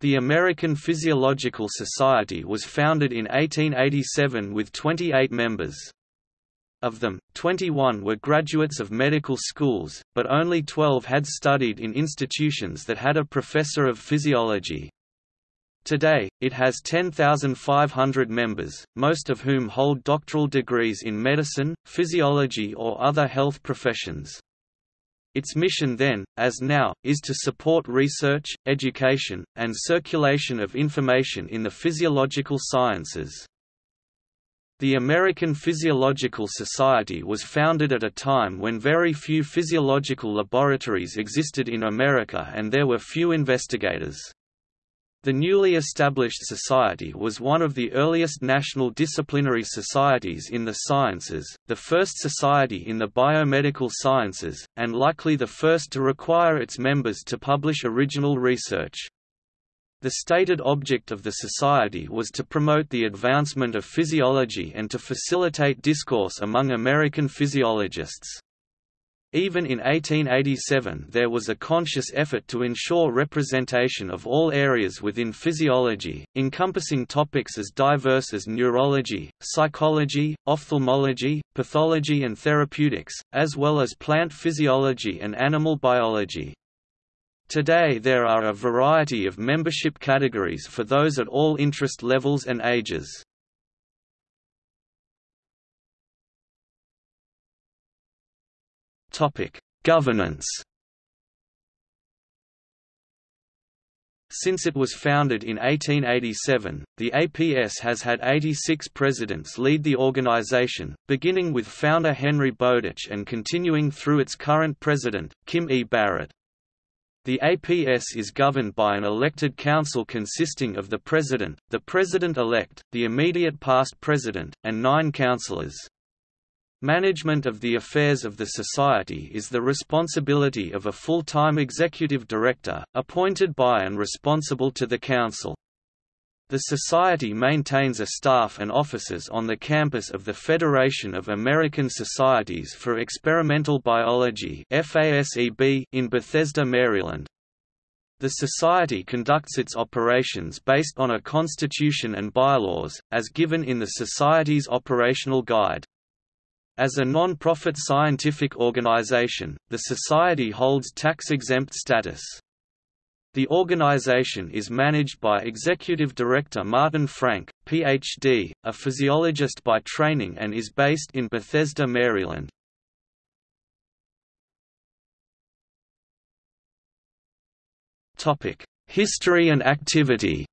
The American Physiological Society was founded in 1887 with 28 members. Of them, 21 were graduates of medical schools, but only 12 had studied in institutions that had a professor of physiology. Today, it has 10,500 members, most of whom hold doctoral degrees in medicine, physiology or other health professions. Its mission then, as now, is to support research, education, and circulation of information in the physiological sciences. The American Physiological Society was founded at a time when very few physiological laboratories existed in America and there were few investigators. The newly established society was one of the earliest national disciplinary societies in the sciences, the first society in the biomedical sciences, and likely the first to require its members to publish original research. The stated object of the society was to promote the advancement of physiology and to facilitate discourse among American physiologists. Even in 1887 there was a conscious effort to ensure representation of all areas within physiology, encompassing topics as diverse as neurology, psychology, ophthalmology, pathology and therapeutics, as well as plant physiology and animal biology. Today there are a variety of membership categories for those at all interest levels and ages. Governance. Since it was founded in 1887, the APS has had 86 presidents lead the organization, beginning with founder Henry Bowditch and continuing through its current president, Kim E. Barrett. The APS is governed by an elected council consisting of the president, the president-elect, the immediate past president, and nine councillors. Management of the affairs of the Society is the responsibility of a full-time executive director, appointed by and responsible to the Council. The Society maintains a staff and offices on the campus of the Federation of American Societies for Experimental Biology in Bethesda, Maryland. The Society conducts its operations based on a constitution and bylaws, as given in the Society's operational guide. As a non-profit scientific organization, the Society holds tax-exempt status. The organization is managed by Executive Director Martin Frank, Ph.D., a physiologist by training and is based in Bethesda, Maryland. History and activity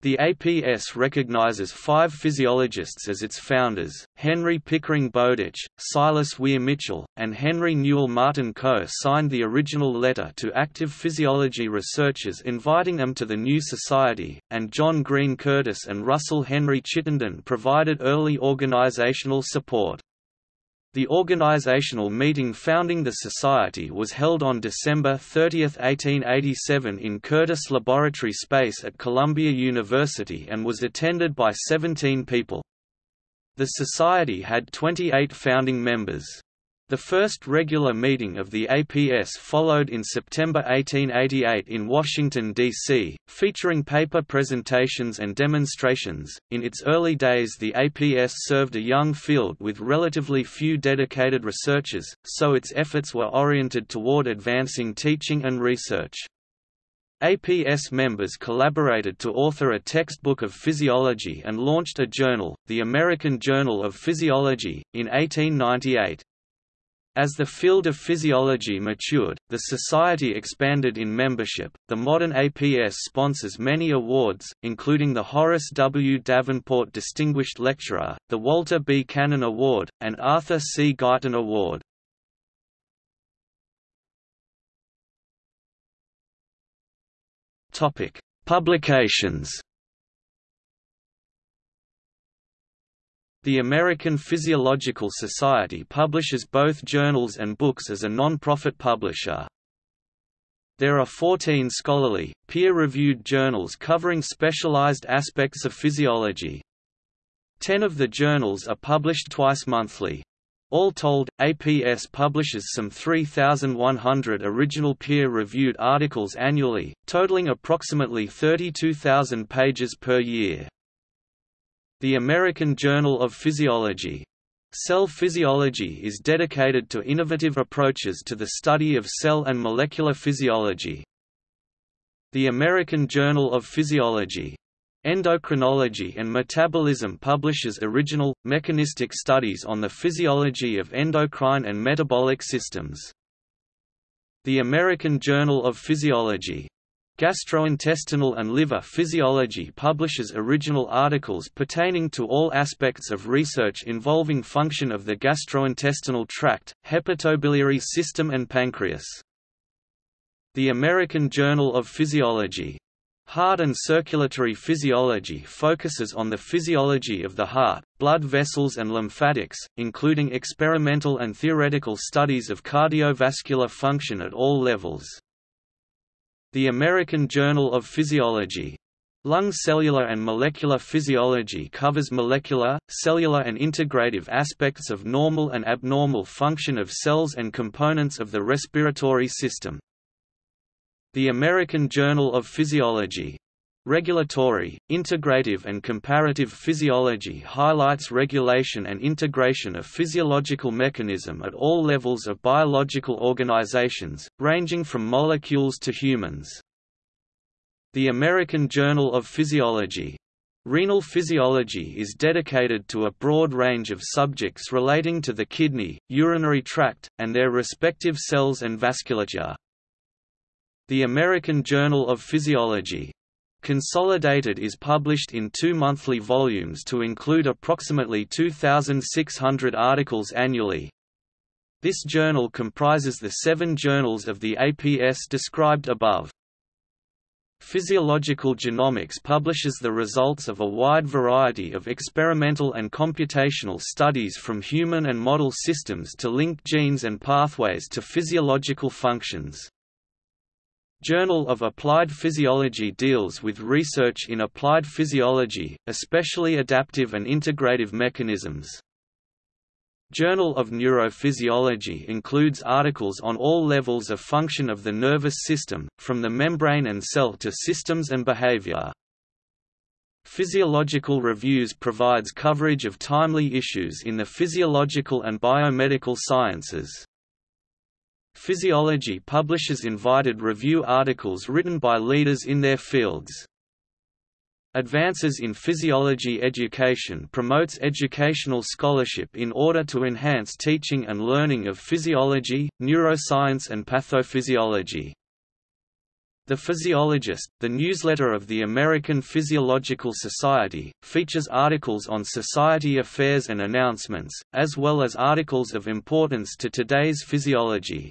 The APS recognizes five physiologists as its founders, Henry Pickering Bowditch, Silas Weir Mitchell, and Henry Newell Martin Co. signed the original letter to active physiology researchers inviting them to the new society, and John Green Curtis and Russell Henry Chittenden provided early organizational support. The organizational meeting founding the Society was held on December 30, 1887 in Curtis Laboratory Space at Columbia University and was attended by 17 people. The Society had 28 founding members. The first regular meeting of the APS followed in September 1888 in Washington, D.C., featuring paper presentations and demonstrations. In its early days, the APS served a young field with relatively few dedicated researchers, so its efforts were oriented toward advancing teaching and research. APS members collaborated to author a textbook of physiology and launched a journal, the American Journal of Physiology, in 1898. As the field of physiology matured, the Society expanded in membership. The modern APS sponsors many awards, including the Horace W. Davenport Distinguished Lecturer, the Walter B. Cannon Award, and Arthur C. Guyton Award. Topic: Publications. The American Physiological Society publishes both journals and books as a non-profit publisher. There are 14 scholarly, peer-reviewed journals covering specialized aspects of physiology. Ten of the journals are published twice monthly. All told, APS publishes some 3,100 original peer-reviewed articles annually, totaling approximately 32,000 pages per year. The American Journal of Physiology. Cell physiology is dedicated to innovative approaches to the study of cell and molecular physiology. The American Journal of Physiology Endocrinology and Metabolism publishes original, mechanistic studies on the physiology of endocrine and metabolic systems. The American Journal of Physiology Gastrointestinal and Liver Physiology publishes original articles pertaining to all aspects of research involving function of the gastrointestinal tract, hepatobiliary system and pancreas. The American Journal of Physiology Heart and circulatory physiology focuses on the physiology of the heart, blood vessels and lymphatics, including experimental and theoretical studies of cardiovascular function at all levels. The American Journal of Physiology. Lung cellular and molecular physiology covers molecular, cellular and integrative aspects of normal and abnormal function of cells and components of the respiratory system. The American Journal of Physiology. Regulatory, integrative and comparative physiology highlights regulation and integration of physiological mechanism at all levels of biological organizations, ranging from molecules to humans. The American Journal of Physiology. Renal physiology is dedicated to a broad range of subjects relating to the kidney, urinary tract, and their respective cells and vasculature. The American Journal of Physiology. Consolidated is published in two monthly volumes to include approximately 2,600 articles annually. This journal comprises the seven journals of the APS described above. Physiological Genomics publishes the results of a wide variety of experimental and computational studies from human and model systems to link genes and pathways to physiological functions. Journal of Applied Physiology deals with research in applied physiology, especially adaptive and integrative mechanisms. Journal of Neurophysiology includes articles on all levels of function of the nervous system, from the membrane and cell to systems and behavior. Physiological Reviews provides coverage of timely issues in the physiological and biomedical sciences. Physiology publishes invited review articles written by leaders in their fields. Advances in Physiology Education promotes educational scholarship in order to enhance teaching and learning of physiology, neuroscience and pathophysiology. The Physiologist, the newsletter of the American Physiological Society, features articles on society affairs and announcements, as well as articles of importance to today's physiology.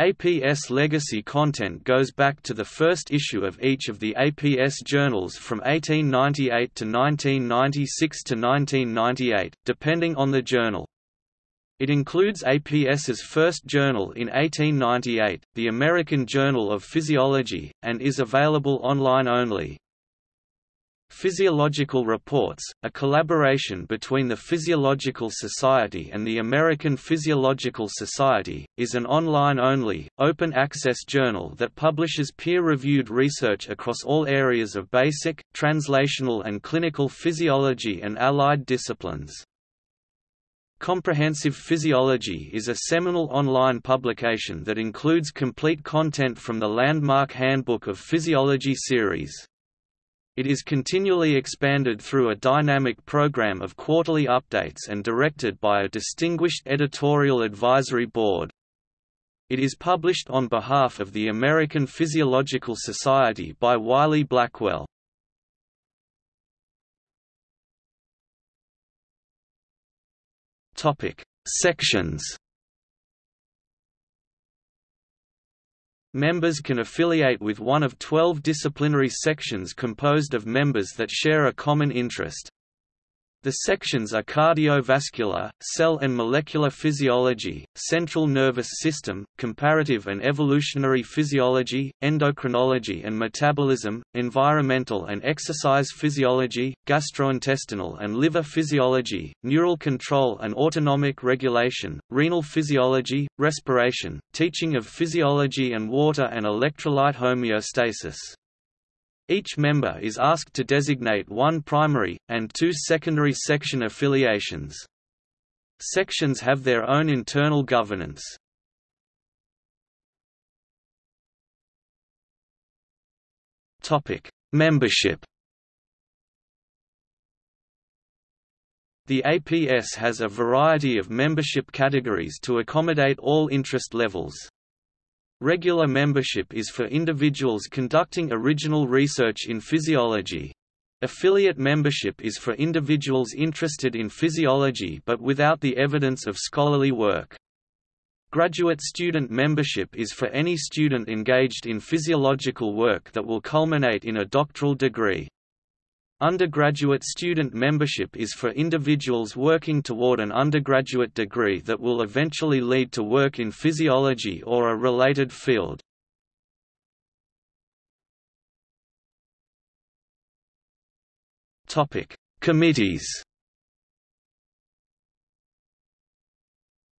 APS legacy content goes back to the first issue of each of the APS journals from 1898 to 1996 to 1998, depending on the journal. It includes APS's first journal in 1898, the American Journal of Physiology, and is available online only. Physiological Reports, a collaboration between the Physiological Society and the American Physiological Society, is an online-only, open-access journal that publishes peer-reviewed research across all areas of basic, translational and clinical physiology and allied disciplines. Comprehensive Physiology is a seminal online publication that includes complete content from the landmark Handbook of Physiology series. It is continually expanded through a dynamic program of quarterly updates and directed by a distinguished editorial advisory board. It is published on behalf of the American Physiological Society by Wiley Blackwell. Sections Members can affiliate with one of 12 disciplinary sections composed of members that share a common interest. The sections are cardiovascular, cell and molecular physiology, central nervous system, comparative and evolutionary physiology, endocrinology and metabolism, environmental and exercise physiology, gastrointestinal and liver physiology, neural control and autonomic regulation, renal physiology, respiration, teaching of physiology and water and electrolyte homeostasis. Each member is asked to designate one primary, and two secondary section affiliations. Sections have their own internal governance. Membership The APS has a variety of membership categories to accommodate all interest levels. Regular membership is for individuals conducting original research in physiology. Affiliate membership is for individuals interested in physiology but without the evidence of scholarly work. Graduate student membership is for any student engaged in physiological work that will culminate in a doctoral degree. Undergraduate student membership is for individuals working toward an undergraduate degree that will eventually lead to work in physiology or a related field. Committees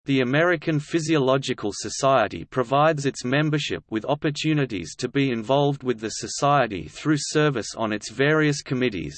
The American Physiological Society provides its membership with opportunities to be involved with the society through service on its various committees.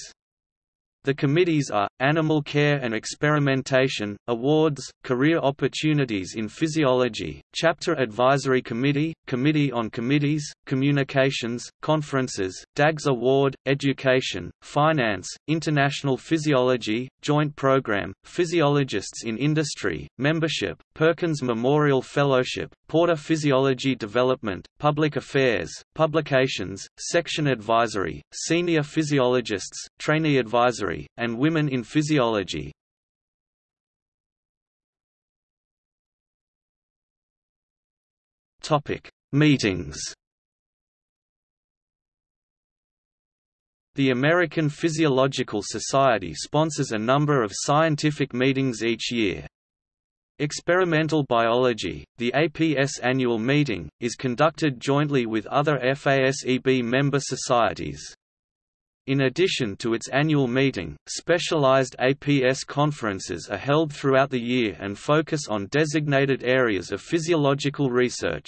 The committees are, Animal Care and Experimentation, Awards, Career Opportunities in Physiology, Chapter Advisory Committee, Committee on Committees, Communications, Conferences, DAGS Award, Education, Finance, International Physiology, Joint Program, Physiologists in Industry, Membership, Perkins Memorial Fellowship, Porter Physiology Development, Public Affairs, Publications, Section Advisory, Senior Physiologists, Trainee Advisory, and Women in Physiology. Meetings The American Physiological Society sponsors a number of scientific meetings each year. Experimental biology, the APS annual meeting, is conducted jointly with other FASEB member societies. In addition to its annual meeting, specialized APS conferences are held throughout the year and focus on designated areas of physiological research.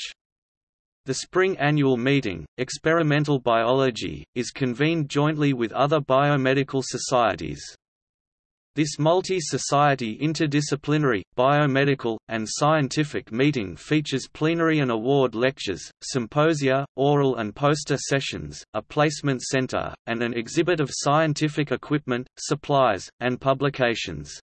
The spring annual meeting, Experimental Biology, is convened jointly with other biomedical societies. This multi-society interdisciplinary, biomedical, and scientific meeting features plenary and award lectures, symposia, oral and poster sessions, a placement center, and an exhibit of scientific equipment, supplies, and publications.